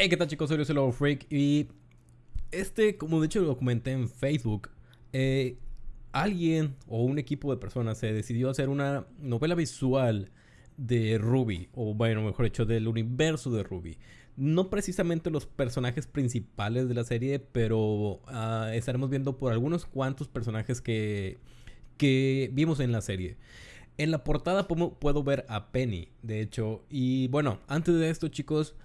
Hey, ¿qué tal chicos? Soy Lucio Freak y este, como de hecho lo comenté en Facebook, eh, alguien o un equipo de personas se decidió hacer una novela visual de Ruby, o bueno, mejor dicho, del universo de Ruby. No precisamente los personajes principales de la serie, pero ah, estaremos viendo por algunos cuantos personajes que, que vimos en la serie. En la portada puedo ver a Penny, de hecho. Y bueno, antes de esto, chicos,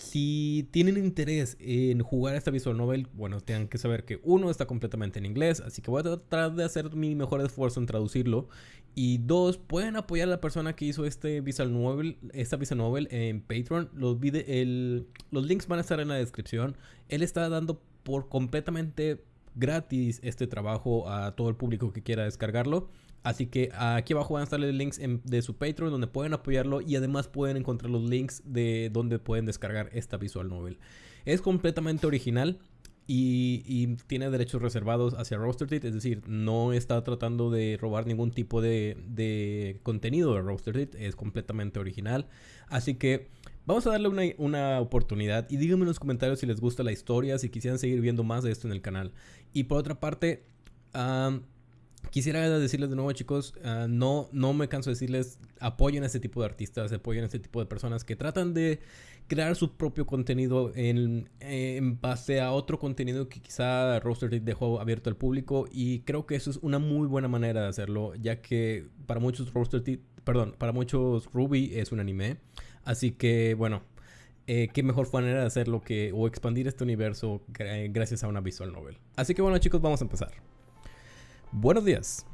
si tienen interés en jugar esta visual novel, bueno, tienen que saber que uno está completamente en inglés, así que voy a tratar de hacer mi mejor esfuerzo en traducirlo. Y dos, pueden apoyar a la persona que hizo este visual novel, esta visual novel en Patreon. Los, los links van a estar en la descripción. Él está dando por completamente gratis este trabajo a todo el público que quiera descargarlo. Así que aquí abajo van a estar los links de su Patreon donde pueden apoyarlo y además pueden encontrar los links de donde pueden descargar esta visual novel. Es completamente original y, tiene derechos reservados hacia Roaster es decir, no está tratando de robar ningún tipo de, contenido de Roaster es completamente original. Así que vamos a darle una, oportunidad y díganme en los comentarios si les gusta la historia, si quisieran seguir viendo más de esto en el canal. Y por otra parte, Quisiera decirles de nuevo, chicos, ah, no, no me canso de decirles, apoyen a este tipo de artistas, apoyen a este tipo de personas que tratan de crear su propio contenido en, base a otro contenido que quizá Roaster dejó abierto al público y creo que eso es una muy buena manera de hacerlo, ya que para muchos Roaster, perdón, para muchos Ruby es un anime, así que bueno, eh, qué mejor manera de hacerlo que o expandir este universo gracias a una visual novel. Así que bueno, chicos, vamos a empezar. Buenos días.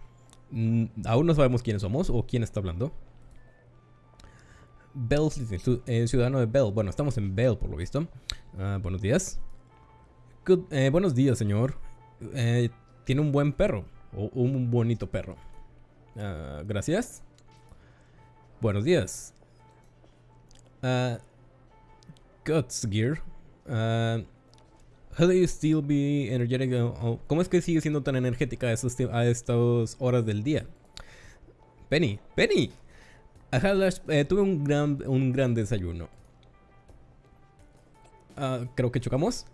Mm, aún no sabemos quiénes somos o quién está hablando. Bell, eh, ciudadano de Bell. Bueno, estamos en Bell por lo visto. Ah, buenos días. Eh, buenos días, señor. Eh, tiene un buen perro. O un bonito perro. Ah, gracias. Buenos días. Uh, Guts Gear. Do you still be energetic? ¿Cómo es que sigue siendo tan energética a, estas horas del día? Penny, Penny. Eh, tuve un gran, un gran desayuno. Ah, creo que chocamos.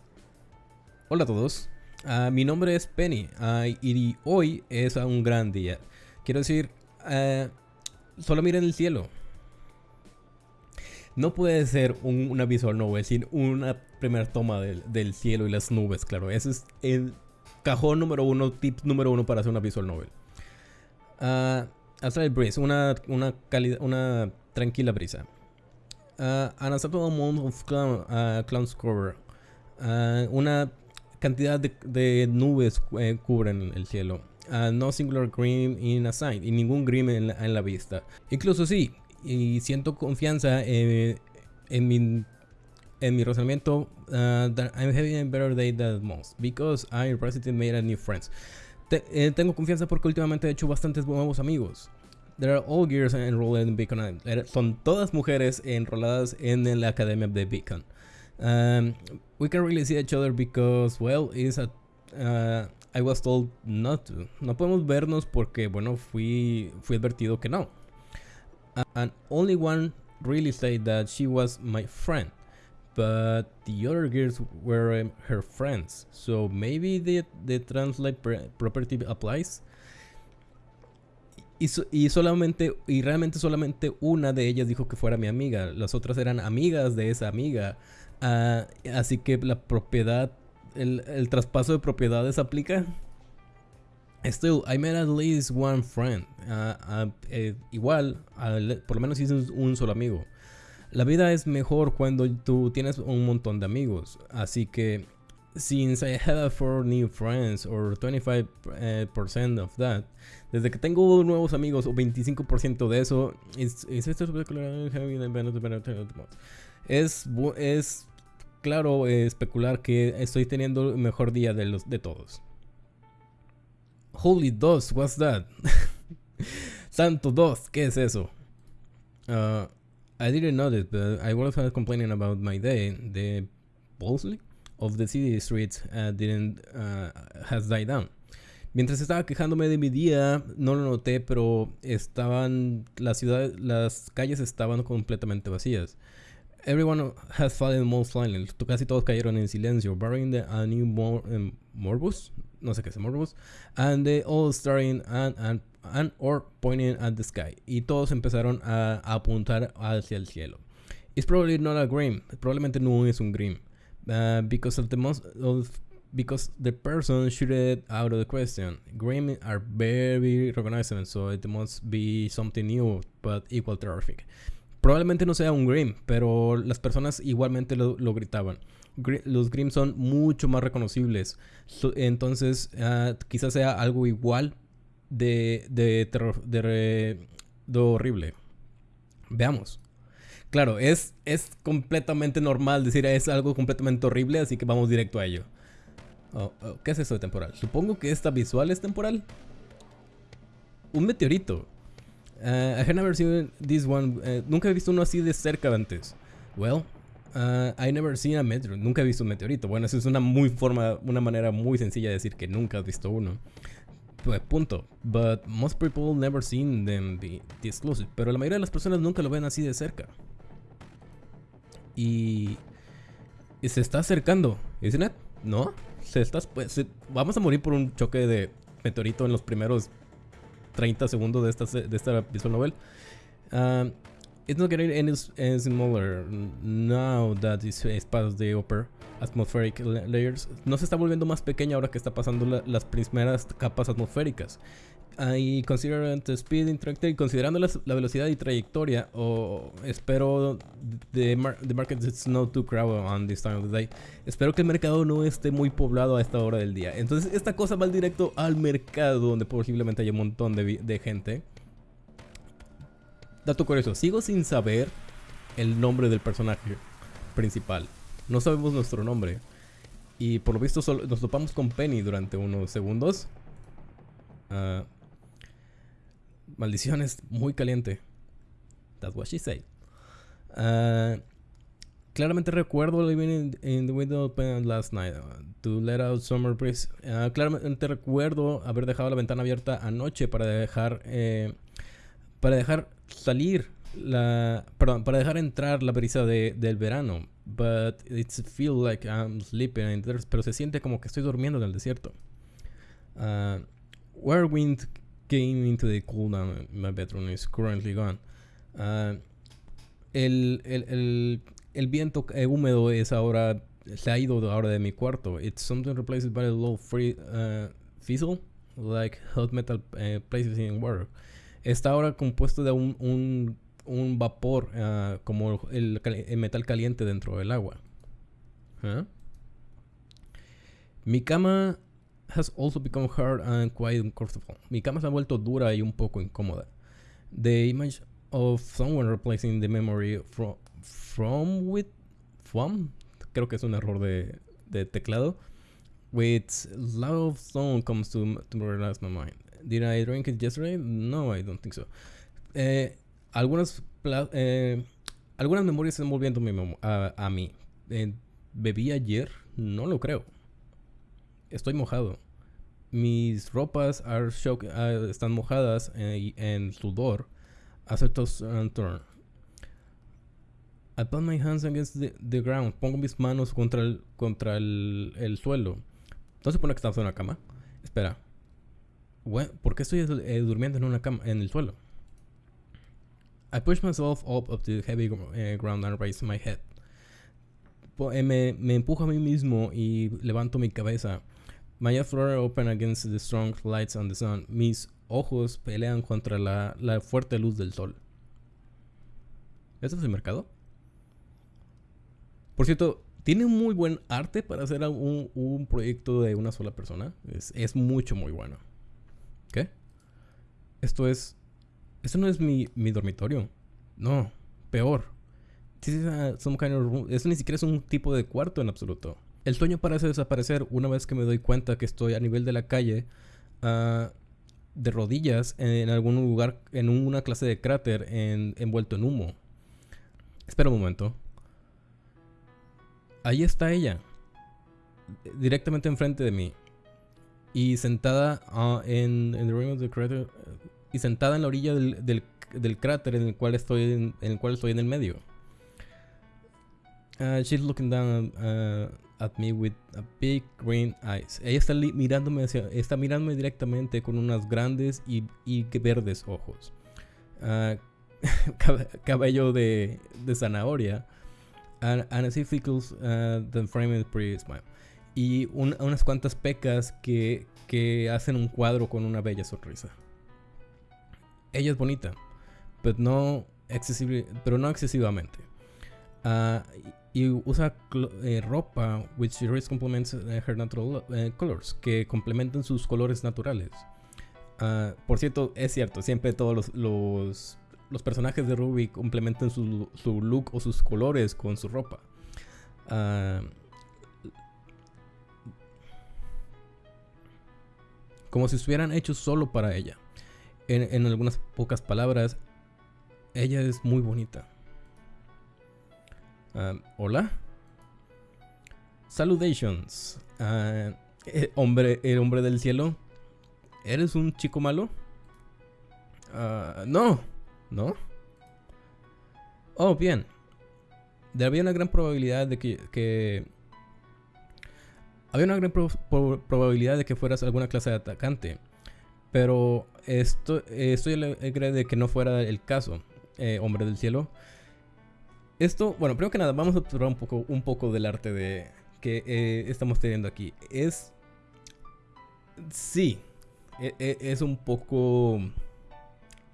Hola a todos. Ah, mi nombre es Penny ah, y hoy es un gran día. Quiero decir, solo miren el cielo. No puede ser una visual novel sin una primera toma del, cielo y las nubes, claro. Ese es el cajón número uno, tip número uno para hacer una visual novel. Uh, Astral Breeze, una, una, una tranquila brisa. Uh, an acceptable amount of clown, uh, clouds cover. Uh, una cantidad de, nubes eh, cubren el cielo. no singular green in a sight. Y ningún green en la, en la vista. Incluso sí, y siento confianza en, mi en mi razonamiento uh, that I'm having a better day than most because I recently made a new friends. Eh, tengo confianza porque últimamente he hecho bastantes nuevos amigos. There are all girls enrolled in Beacon. Son todas mujeres enroladas en la academia de Beacon. Um, we can really see each other because, well, is a, uh, I was told not to. No podemos vernos porque, bueno, fui, fui advertido que no and only one really said that she was my friend but the other girls were um, her friends. So maybe the, the translate property applies y, solamente y realmente solamente una de ellas dijo que fuera mi amiga. Las otras eran amigas de esa amiga. Uh, así que la propiedad el, el traspaso de propiedades aplica Still, I made at least one friend. Uh, uh, eh, igual, por lo menos hice un solo amigo. La vida es mejor cuando tú tienes un montón de amigos. Así que, since I have four new friends or 25% eh, of that, desde que tengo nuevos amigos o 25% de eso, es, es, es, es claro especular que estoy teniendo el mejor día de, los, de todos. Holy DOS, what's that? Santo DOS, ¿qué es eso? Uh, I didn't this, but I was complaining about my day. The Bolsley of the city streets uh, didn't uh, has died down. Mientras estaba quejándome de mi día, no lo noté, pero estaban las ciudades, las calles estaban completamente vacías. Everyone has fallen most silent. Casi todos cayeron en silencio. Barring the a new um, Morbus. No sé qué es Morbus. And they all staring and, and, and or pointing at the sky. Y todos empezaron a, a apuntar hacia el cielo. It's probably not a Grim. Probablemente no es un Grim. Uh, because of the most of, because the person shooted out of the question. Grim are very recognizable, so it must be something new, but equal terrific. Probablemente no sea un Grim, pero las personas igualmente lo, lo gritaban. Los Grim son mucho más reconocibles. Entonces, uh, quizás sea algo igual de, de, terror, de, de horrible. Veamos. Claro, es, es completamente normal decir es algo completamente horrible, así que vamos directo a ello. Oh, oh, ¿Qué es eso de temporal? Supongo que esta visual es temporal. Un meteorito. Uh, I never seen this one. Uh, nunca he visto uno así de cerca antes. Well, uh, I never seen a meteor. Nunca he visto un meteorito. Bueno, eso es una muy forma, una manera muy sencilla de decir que nunca has visto uno. Pues punto. But most people never seen them be exclusive. Pero la mayoría de las personas nunca lo ven así de cerca. Y, se está acercando, ¿isn't it? ¿No? Se está, pues, vamos a morir por un choque de meteorito en los primeros 30 segundos de esta, de esta visual novel. Uh, it's not getting any, smaller now that it's past the upper atmospheric layers. No se está volviendo más pequeña ahora que está pasando la, las primeras capas atmosféricas. Y considerando the speed trajectory, considerando la, la, velocidad y trayectoria, o espero the, mar the market is not too crowded on this time of the day. Espero que el mercado no esté muy poblado a esta hora del día. Entonces esta cosa va directo al mercado donde posiblemente haya un montón de, de gente. Dato curioso, sigo sin saber el nombre del personaje principal. No sabemos nuestro nombre. Y por lo visto solo nos topamos con Penny durante unos segundos. Uh, Maldición es muy caliente. That's what she said. Uh, claramente recuerdo living in, the window open last night uh, to let out summer breeze. Uh, claramente recuerdo haber dejado la ventana abierta anoche para dejar eh, para dejar salir la perdón para dejar entrar la brisa de, del verano. But it feels like I'm sleeping in there, pero se siente como que estoy durmiendo en el desierto. Uh, where wind came into the cool down my bedroom is currently gone. Uh, el, el, el, el, viento eh, húmedo es ahora se ha ido ahora de mi cuarto. It's something replaced by a low free uh, fizzle, like hot metal uh, places in water. Está ahora compuesto de un, un, un vapor uh, como el, el, metal caliente dentro del agua. ¿Ah? Mi cama has also become hard and quite uncomfortable. Mi cama se ha vuelto dura y un poco incómoda. The image of someone replacing the memory from, from with from creo que es un error de, de teclado with loud sound comes to, to relax my mind. Did I drink it yesterday? No, I don't think so. Eh, algunas eh, algunas memorias están volviendo a, a mí. Eh, ¿Bebí ayer? No lo creo. Estoy mojado. Mis ropas are shock, uh, están mojadas en, en sudor. Aceptos uh, turn. I put my hands against the, the, ground. Pongo mis manos contra el, contra el, el suelo. ¿No se pone que estamos en una cama? Espera. ¿Por qué estoy eh, durmiendo en una cama, en el suelo? I push myself up of the heavy uh, ground and raise my head. Eh, me, me empujo a mí mismo y levanto mi cabeza. My eyes are open against the strong lights on the sun. Mis ojos pelean contra la, la fuerte luz del sol. ¿Este es el mercado? Por cierto, tiene muy buen arte para hacer un, un proyecto de una sola persona. Es, es, mucho, muy bueno. ¿Qué? Esto es... Esto no es mi, mi dormitorio. No, peor. Some kind ni siquiera es un tipo de cuarto en absoluto. El sueño parece desaparecer una vez que me doy cuenta que estoy a nivel de la calle, uh, de rodillas, en algún lugar, en una clase de cráter en, envuelto en humo. Espera un momento. Ahí está ella, directamente enfrente de mí. Y sentada uh, en, en the rim of the crater, y sentada en la orilla del, del, del cráter en el cual estoy en, en el cual estoy en el medio. Uh, she's looking down uh, at me with a big green eyes. Ella está mirándome hacia, está mirándome directamente con unas grandes y, y verdes ojos. Cabello de, de zanahoria. And, and as if uh, the frame is pretty smile. Y un, unas cuantas pecas que, que hacen un cuadro con una bella sonrisa. Ella es bonita, pero no, excesive, pero no excesivamente. Uh, y usa eh, ropa which really complements eh, her natural uh, colors, que complementan sus colores naturales. Uh, por cierto, es cierto, siempre todos los, los, personajes de Ruby complementan su, su, look o sus colores con su ropa. Como si estuvieran hechos solo para ella. En, en algunas pocas palabras, ella es muy bonita. Hola. Salutations. Uh, hombre, el hombre del cielo. ¿Eres un chico malo? Uh, no. ¿No? Oh, bien. Había una gran probabilidad de que, que había una gran pro probabilidad de que fueras alguna clase de atacante. Pero esto, estoy alegre de que no fuera el caso, eh, hombre del cielo. Esto, bueno, primero que nada, vamos a observar un poco, un poco del arte de que eh, estamos teniendo aquí. Es. Sí. E, e, es un poco.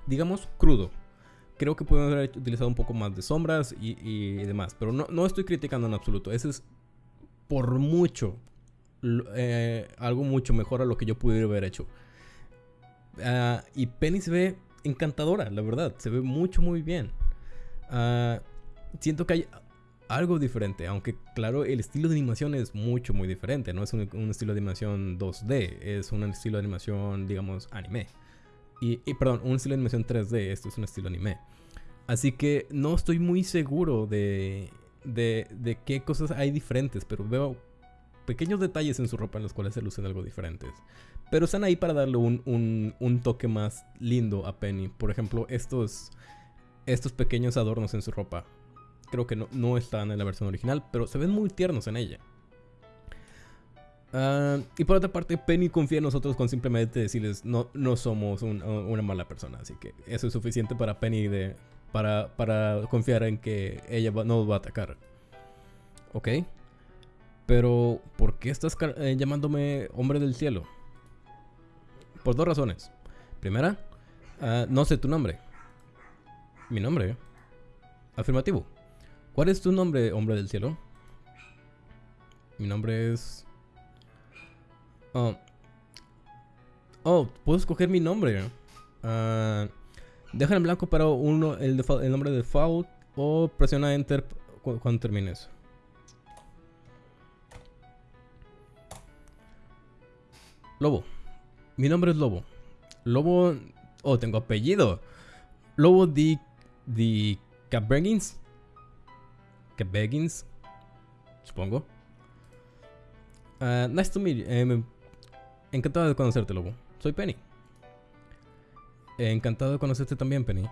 Digamos, crudo. Creo que podemos haber utilizado un poco más de sombras y, demás. Pero no, no, estoy criticando en absoluto. Ese es por mucho. Eh, algo mucho mejor a lo que yo pudiera haber hecho. Ah, y Penny se ve encantadora, la verdad. Se ve mucho, muy bien. Uh, siento que hay algo diferente, aunque claro, el estilo de animación es mucho, muy diferente. No es un, estilo de animación 2D, es un estilo de animación, digamos, anime. Y, perdón, un estilo de animación 3D, esto es un estilo anime. Así que no estoy muy seguro de, de qué cosas hay diferentes, pero veo pequeños detalles en su ropa en los cuales se lucen algo diferentes. Pero están ahí para darle un, un, toque más lindo a Penny. Por ejemplo, estos, estos pequeños adornos en su ropa creo que no, no están en la versión original, pero se ven muy tiernos en ella. Ah, y por otra parte, Penny confía en nosotros con simplemente decirles no, no somos una mala persona. Así que eso es suficiente para Penny de, para, para confiar en que ella no va a atacar. ¿Ok? Pero, ¿por qué estás eh, llamándome hombre del cielo? Por dos razones. Primera, ah, no sé tu nombre. Mi nombre. Afirmativo. ¿Cuál es tu nombre, hombre del cielo? Mi nombre es... Oh, oh puedo escoger mi nombre. Uh, deja en blanco para uno el, el nombre de default o presiona enter cuando termines. Lobo. Mi nombre es Lobo. Lobo... Oh, tengo apellido. Lobo de... de Cabregins. Que Beggins, supongo. Uh, nice to meet you. Eh, encantado de conocerte, Lobo. Soy Penny. Eh, encantado de conocerte también, Penny.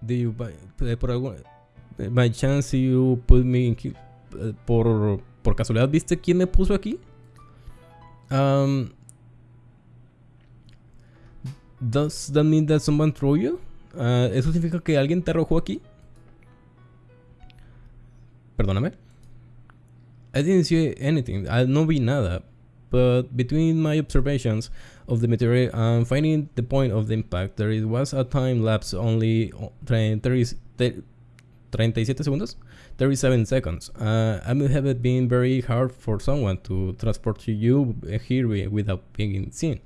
Do you, by, eh, algún, by chance you put me in, por, por casualidad, ¿viste quién me puso aquí? Um, does that mean that someone threw you? Uh, ¿Eso significa que alguien te arrojó aquí? Perdóname. I didn't see anything. I no vi nada. But between my observations of the material and finding the point of the impact, there was a time lapse only 30, 37 seconds? 37 seconds. Uh, I would have it been very hard for someone to transport you here without being seen.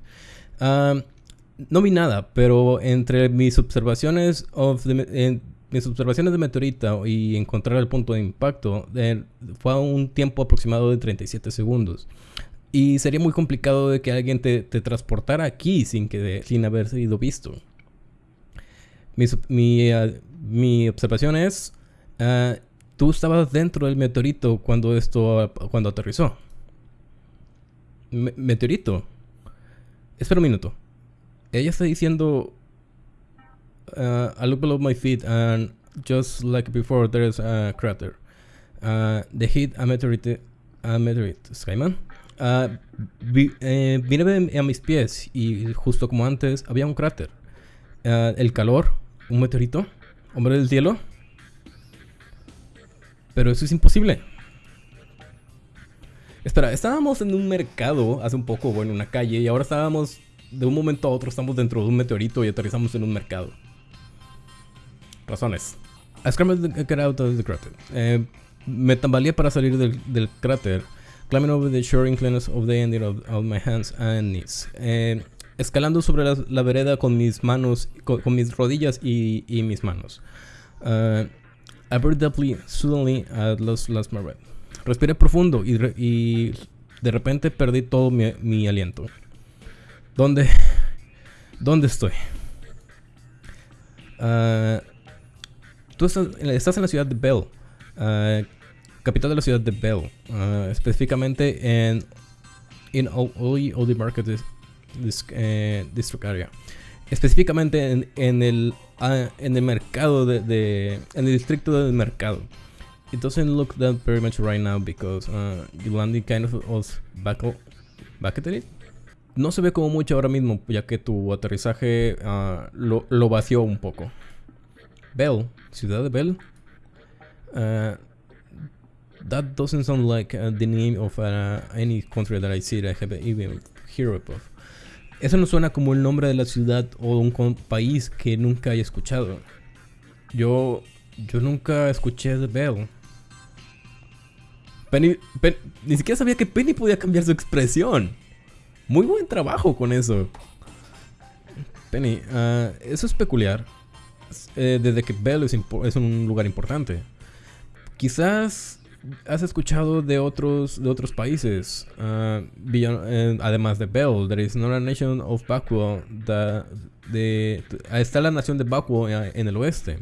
Um, no vi nada, pero entre mis observaciones of the, mis observaciones de meteorita y encontrar el punto de impacto fue a un tiempo aproximado de 37 segundos. Y sería muy complicado de que alguien te, transportara aquí sin, que sin haber sido visto. Mi, ah, mi, observación es, uh, tú estabas dentro del meteorito cuando esto, cuando aterrizó. meteorito. Espera un minuto. Ella está diciendo uh, I look below my feet and just like before there is a crater. Uh, the hit a meteorite, a meteorite Skyman. Uh, vi, eh, vine a mis pies y justo como antes había un cráter. Uh, el calor, un meteorito, hombre del cielo. Pero eso es imposible. Espera, estábamos en un mercado hace un poco, bueno, en una calle, y ahora estábamos, de un momento a otro, estamos dentro de un meteorito y aterrizamos en un mercado. Razones. I scrambled to get out of the crater. Eh, me tambaleé para salir del, del, cráter. Climbing over the shore inclines of the ending of, of my hands and knees. Eh, escalando sobre la, la, vereda con mis manos, con, con mis rodillas y, y mis manos. Uh, I breathed deeply, suddenly I lost, lost my breath. Respiré profundo y, y de repente perdí todo mi, mi aliento. ¿Dónde? ¿Dónde estoy? Uh, tú estás, en la ciudad de Bell, uh, capital de la ciudad de Bell, uh, específicamente en in Oli Oli Market uh, District Area. Específicamente en, en el, en el mercado de, de, en el distrito del mercado. It doesn't look that very much right now because uh, you landed kind of was back, back at it. No se ve como mucho ahora mismo, ya que tu aterrizaje uh, lo, lo, vació un poco. Bell, ciudad de Bell. Uh, that doesn't sound like uh, the name of uh, any country that I see that I have even heard of. Eso no suena como el nombre de la ciudad o un país que nunca haya escuchado. Yo, yo nunca escuché de Bell. Penny, Penny, ni siquiera sabía que Penny podía cambiar su expresión. Muy buen trabajo con eso. Penny, uh, eso es peculiar. Eh, desde que Bell es, un lugar importante. Quizás has escuchado de otros de otros países, beyond, eh, además de Bell. There is not a nation of Bakuo. De, está la nación de Bakuo en, el oeste.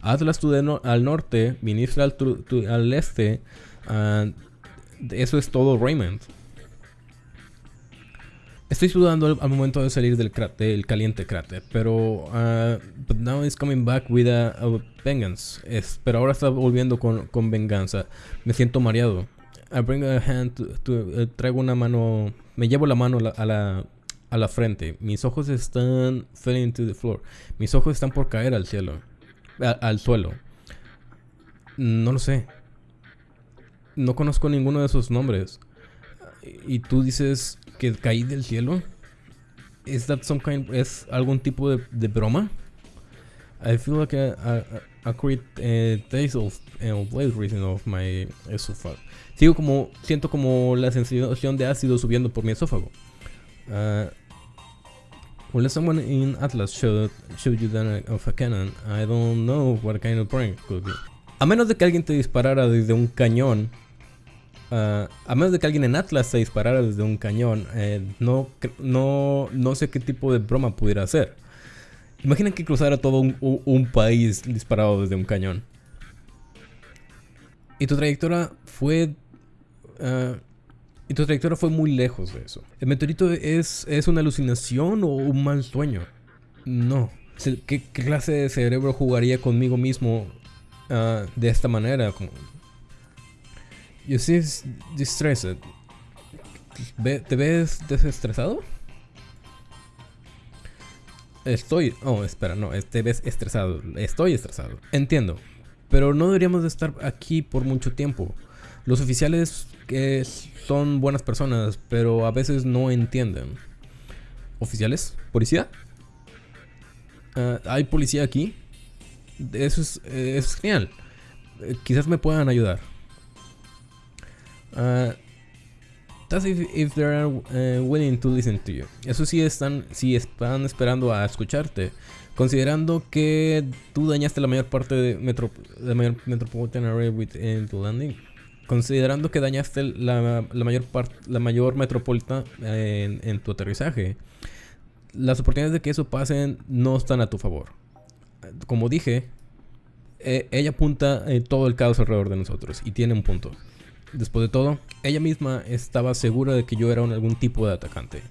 Atlas al norte, Ministra al, este. Eso es todo Raymond. Estoy sudando al, al, momento de salir del, cráter, del caliente cráter, pero uh, but now it's coming back with a, a vengeance. Es, pero ahora está volviendo con, con, venganza. Me siento mareado. I bring a hand to, to, uh, traigo una mano, me llevo la mano la, a la a la frente. Mis ojos están falling to the floor. Mis ojos están por caer al cielo, a, al suelo. No lo sé. No conozco ninguno de esos nombres. Y tú dices que caí del cielo. ¿Es that some kind, ¿Es algún tipo de, de broma? I feel like a, a, a create uh, taste of uh, blade reason of my esophago. Sigo como, siento como la sensación de ácido subiendo por mi esófago. Uh, Will someone in Atlas showed, showed you that of a cannon? I don't know what kind of prank could be. A menos de que alguien te disparara desde un cañón, Uh, a menos de que alguien en Atlas se disparara desde un cañón, eh, no, no, no sé qué tipo de broma pudiera hacer. Imaginen que cruzara todo un, país disparado desde un cañón. Y tu trayectoria fue... Uh, y tu trayectoria fue muy lejos de eso. ¿El meteorito es, es una alucinación o un mal sueño? No. ¿Qué, clase de cerebro jugaría conmigo mismo uh, de esta manera? You seem distressed. ¿Te ves desestresado? Estoy... Oh, espera, no, te ves estresado. Estoy estresado. Entiendo. Pero no deberíamos de estar aquí por mucho tiempo. Los oficiales que son buenas personas, pero a veces no entienden. ¿Oficiales? ¿Policía? Uh, ¿Hay policía aquí? Eso es, eso es genial. Eh, quizás me puedan ayudar. Uh, that's if, they are uh, willing to listen to you. Eso sí están, están esperando a escucharte. Considerando que tú dañaste la mayor parte de metro, la mayor metropolitan area within the landing. Considerando que dañaste la, la mayor parte, la mayor metropolitana en, tu aterrizaje. Las oportunidades de que eso pase no están a tu favor. Como dije, eh, ella apunta eh, todo el caos alrededor de nosotros y tiene un punto. Después de todo, ella misma estaba segura de que yo era un, algún tipo de atacante.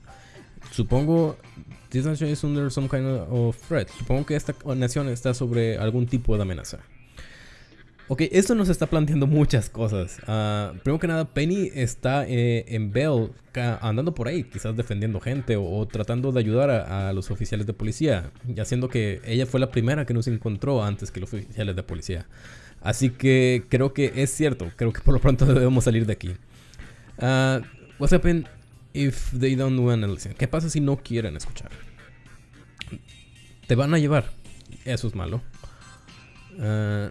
Supongo, this nation is under some kind of threat. Supongo que esta nación está sobre algún tipo de amenaza. Ok, esto nos está planteando muchas cosas. Ah, primero que nada, Penny está eh, en Bell andando por ahí, quizás defendiendo gente o, tratando de ayudar a, los oficiales de policía, y haciendo que ella fue la primera que nos encontró antes que los oficiales de policía. Así que creo que es cierto, creo que por lo pronto debemos salir de aquí. Uh, what's happen if they don't want to listen? ¿Qué pasa si no quieren escuchar? Te van a llevar. Eso es malo. Uh,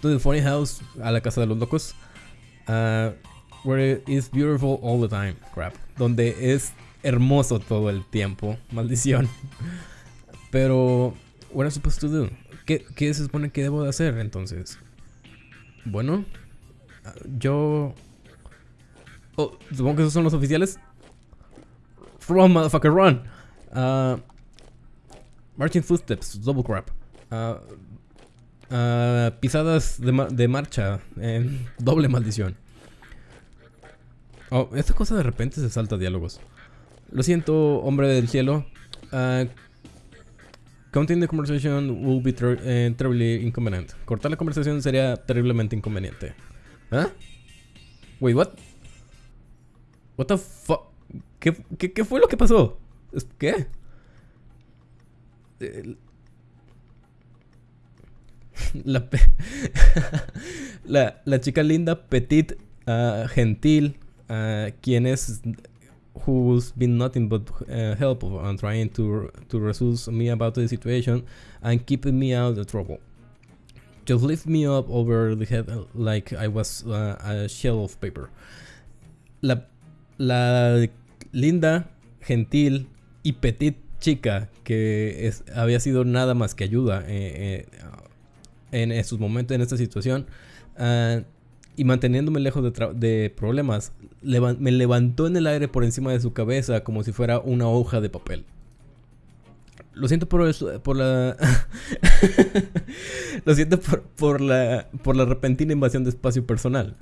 to the funny house, a la casa de los locos, uh, where it is beautiful all the time, crap, donde es hermoso todo el tiempo, maldición. Pero, what am I supposed to do? ¿Qué, ¿Qué se supone que debo de hacer entonces? Bueno, yo... Oh, supongo que esos son los oficiales. Run, motherfucker, run. Uh, marching footsteps, double crap. Uh, Uh, pisadas de, de marcha. doble maldición. Oh, esta cosa de repente se salta diálogos. Lo siento, hombre del cielo. Uh, counting the conversation will be eh, terribly inconvenient. Cortar la conversación sería terriblemente inconveniente. ¿Ah? Wait, what? What the fuck? ¿Qué, qué, qué fue lo que pasó? ¿Qué? la, la, chica linda, petit, uh, gentil, uh, quien es who's been nothing but uh, helpful and trying to to resolve me about the situation and keeping me out of trouble. Just lift me up over the head like I was uh, a shell of paper. La, la linda, gentil y petit chica que es, había sido nada más que ayuda eh, eh, en estos momentos, en esta situación, uh, y manteniéndome lejos de, de problemas, me levantó en el aire por encima de su cabeza como si fuera una hoja de papel. Lo siento por, eso, por la. Lo siento por, por, la, por la repentina invasión de espacio personal.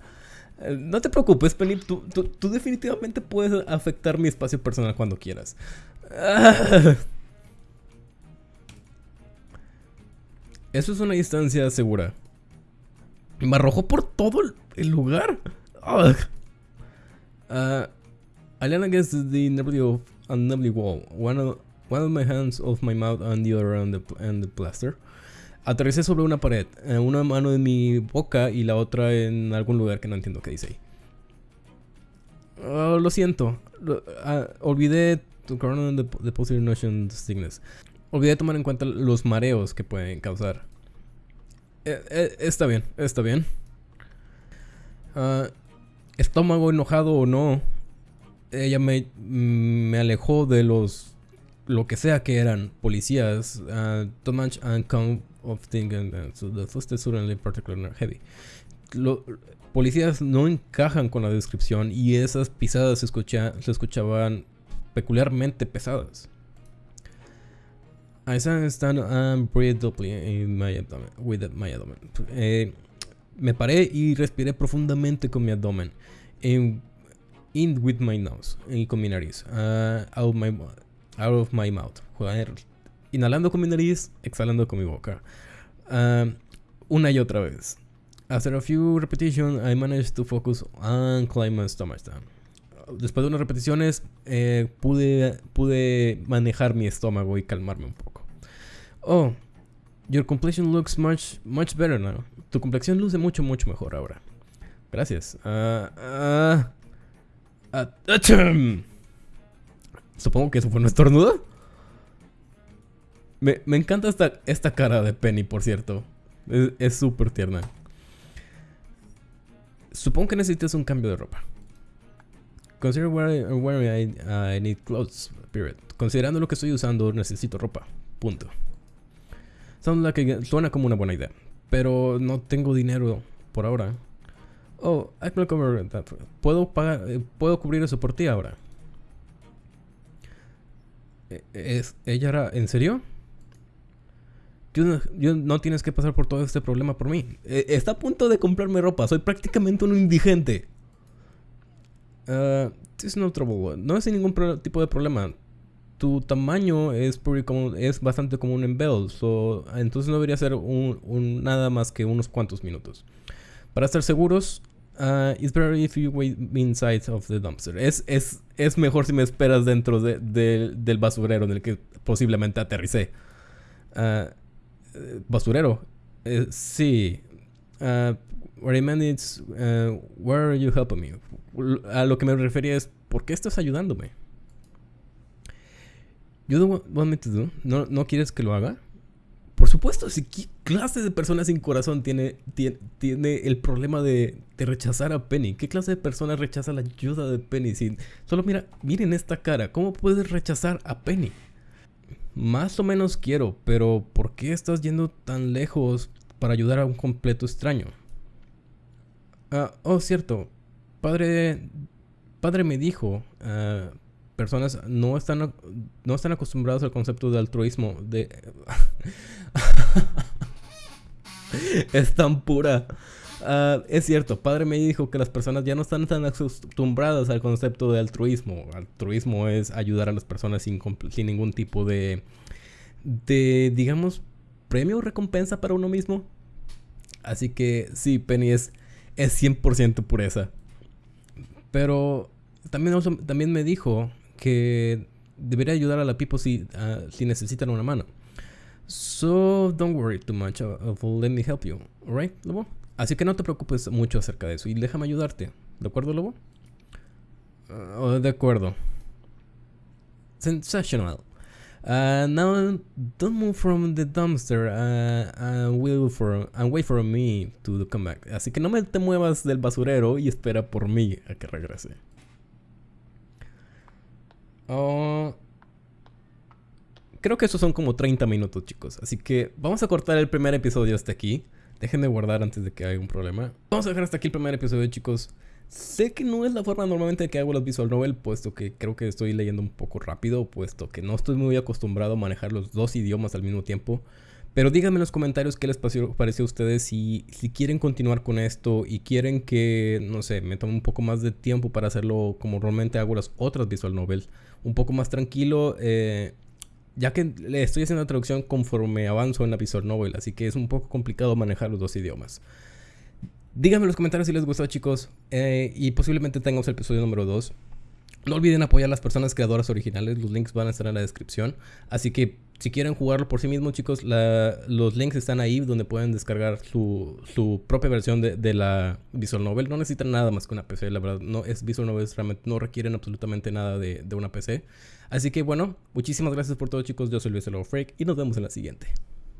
Eh, no te preocupes, Penny. Tú, tú, tú, definitivamente puedes afectar mi espacio personal cuando quieras. Eso es una distancia segura. Me arrojó por todo el lugar. Uh, I lean against the nearly unlovely wall. One of, one of my hands off my mouth and the other on the, and the plaster. Aterricé sobre una pared, eh, una mano en mi boca y la otra en algún lugar que no entiendo qué dice ahí. Oh, lo siento. Uh, olvidé to the, the positive notion sickness. Olvidé tomar en cuenta los mareos que pueden causar. Eh, eh, está bien, está bien. Ah, estómago enojado o no, ella me, mm, me alejó de los lo que sea que eran policías. Uh, too much come of things and, so the particularly heavy. policías no encajan con la descripción y esas pisadas se, se escuchaban peculiarmente pesadas. I stand and breathe deeply in my abdomen, with my abdomen. Eh, me paré y respiré profundamente con mi abdomen. In, with my nose. Y con mi nariz. Uh, out, my, out of my mouth. Inhalando con mi nariz, exhalando con mi boca. Uh, una y otra vez. After a few repetitions, I managed to focus and climb my stomach down. Después de unas repeticiones, eh, pude, pude manejar mi estómago y calmarme un poco. Oh, your complexion looks much, much better now. Tu complexión luce mucho, mucho mejor ahora. Gracias. Uh, uh, Supongo que eso fue un estornudo. Me, me encanta esta, esta cara de Penny, por cierto. Es súper tierna. Supongo que necesitas un cambio de ropa. Consider where, I, I need clothes, period. Considerando lo que estoy usando, necesito ropa. Punto suena como una buena idea. Pero no tengo dinero por ahora. Oh, I can cover that. Puedo pagar, eh, puedo cubrir eso por ti ahora. E, ¿Es, ¿Ella era en serio? Yo, no tienes que pasar por todo este problema por mí. E, está a punto de comprarme ropa. Soy prácticamente un indigente. Uh, no trouble. No es ningún tipo de problema. Tu tamaño es, es bastante común en Bell, entonces no debería ser un, nada más que unos cuantos minutos. Para estar seguros, uh, it's better if you wait inside of the dumpster. Es, es, es mejor si me esperas dentro del basurero en el que posiblemente aterricé. Uh, basurero. Eh, sí. Uh, uh, where are you helping me? A lo que me refería es, ¿por qué estás ayudándome? You don't want do? ¿No, ¿No quieres que lo haga? Por supuesto, si qué clase de persona sin corazón tiene, tiene, el problema de, rechazar a Penny. ¿Qué clase de persona rechaza la ayuda de Penny? solo mira, miren esta cara. ¿Cómo puedes rechazar a Penny? Más o menos quiero, pero ¿por qué estás yendo tan lejos para ayudar a un completo extraño? Ah, oh, cierto. Padre, padre me dijo, uh, personas no están, no están acostumbrados al concepto de altruismo. De... es tan pura. Ah, es cierto, padre me dijo que las personas ya no están tan acostumbradas al concepto de altruismo. Altruismo es ayudar a las personas sin, sin ningún tipo de, de, digamos, premio o recompensa para uno mismo. Así que sí, Penny es, es 100% pureza. Pero también, también me dijo que debería ayudar a la people si, si necesitan una mano. So don't worry too much of let me help you, alright, Lobo? Así que no te preocupes mucho acerca de eso y déjame ayudarte, ¿de acuerdo, Lobo? Uh, de acuerdo. Sensational. Uh, now don't move from the dumpster uh, for, and wait for me to come back. Así que no me te muevas del basurero y espera por mí a que regrese. Oh, creo que esos son como 30 minutos, chicos. Así que vamos a cortar el primer episodio hasta aquí. Déjenme guardar antes de que haya un problema. Vamos a dejar hasta aquí el primer episodio, chicos. Sé que no es la forma normalmente que hago los visual novel, puesto que creo que estoy leyendo un poco rápido, puesto que no estoy muy acostumbrado a manejar los dos idiomas al mismo tiempo. Pero díganme en los comentarios qué les pareció, a ustedes si, si quieren continuar con esto y quieren que, no sé, me tome un poco más de tiempo para hacerlo como normalmente hago las otras visual novels, un poco más tranquilo, eh, ya que le estoy haciendo la traducción conforme avanzo en la visual novel, así que es un poco complicado manejar los dos idiomas. Díganme en los comentarios si les gustó, chicos, eh, y posiblemente tengamos el episodio número 2. No olviden apoyar a las personas creadoras originales, los links van a estar en la descripción. Así que si quieren jugarlo por sí mismos, chicos, los links están ahí donde pueden descargar su, propia versión de, la Visual Novel. No necesitan nada más que una PC, la verdad. No, es Visual Novel no requieren absolutamente nada de, una PC. Así que bueno, muchísimas gracias por todo, chicos. Yo soy Luis Freak y nos vemos en la siguiente.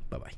Bye bye.